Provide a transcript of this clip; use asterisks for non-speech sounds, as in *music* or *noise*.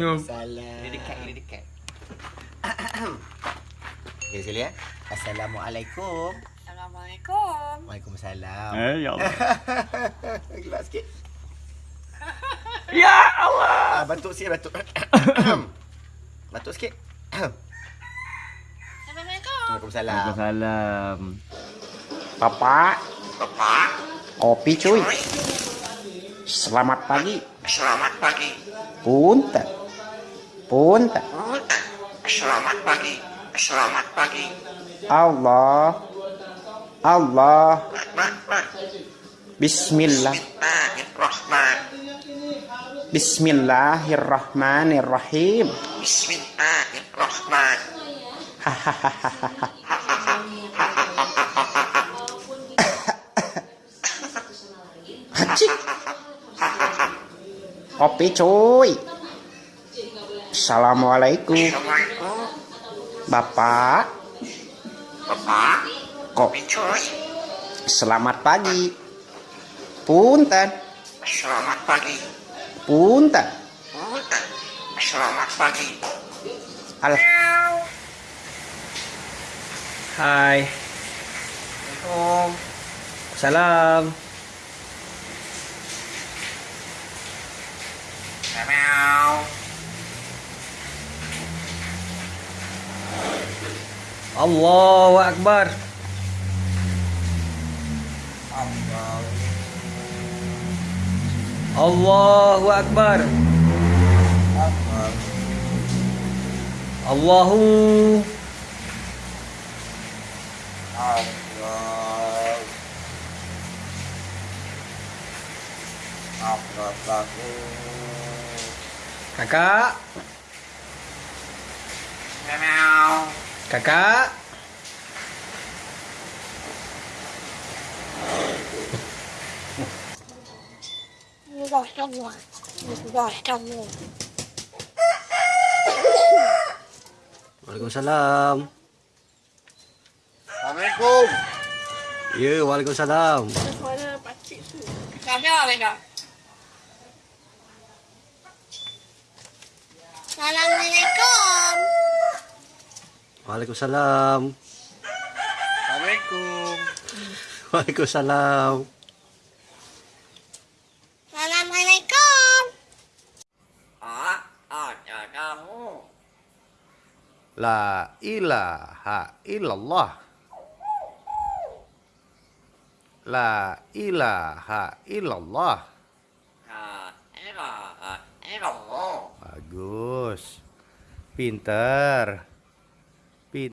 Waalaikumsalam. Ini dekat, ini dekat. *coughs* Okay, sekali ya. Assalamualaikum. Assalamualaikum. Waalaikumsalam. Eh, ya Allah. *laughs* Gelap sikit. *laughs* ya Allah. Ah, batuk sikit, batuk. *coughs* batuk sikit. *coughs* Assalamualaikum. Waalaikumsalam. Waalaikumsalam. Bapak. Bapak. Kopi cuy. Selamat pagi. Selamat pagi. Punten. Punten. Selamat pagi. Selamat pagi. Allah. Allah. Bismillah. Bismillahirrahman. Bismillahirrahmanirrahim. Bismillahirrahman. Cik. Kopi cuy. Assalamualaikum. Assalamualaikum. Bapak. Bapak. Kok selamat pagi. Punten. Selamat pagi. Punten. Selamat pagi. Al Hai. Assalamualaikum. Salam. Meow. Allahu Akbar. Allahu Akbar. Allahu Kakak, kakak. Sudah semua. Sudah semua. Waalaikumsalam. Assalamualaikum. Ya, Waalaikumsalam. Suara pakcik tu. Ada ada. Assalamualaikum. Waalaikumsalam. Assalamualaikum. Waalaikumsalam. Assalamualaikum. Ah, ada kamu. La ilaha illallah. La ilaha illallah. Ah, era, era. Bagus. Pinter.